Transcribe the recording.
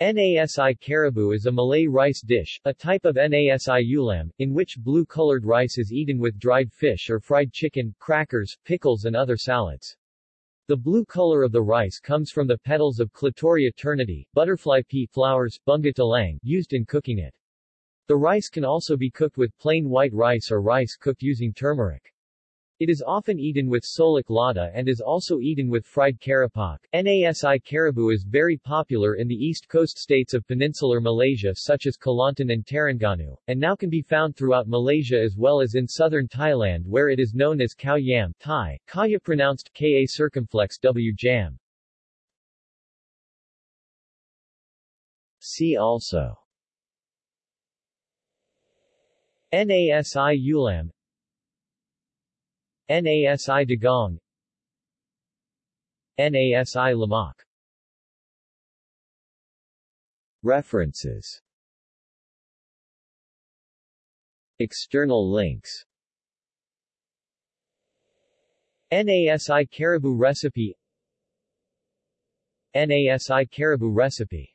Nasi kerabu is a Malay rice dish, a type of Nasi ulam, in which blue-colored rice is eaten with dried fish or fried chicken, crackers, pickles and other salads. The blue color of the rice comes from the petals of Clitoria ternatea, butterfly pea flowers, bunga telang, used in cooking it. The rice can also be cooked with plain white rice or rice cooked using turmeric. It is often eaten with solok lada and is also eaten with fried keropok. Nasi kerabu is very popular in the east coast states of peninsular Malaysia such as Kelantan and Terengganu, and now can be found throughout Malaysia as well as in southern Thailand where it is known as khao yam Thai, kaya pronounced ka circumflex w jam. See also NASI Ulam NASI Dagang NASI Lemak References. External links. NASI Kerabu Recipe. NASI Kerabu Recipe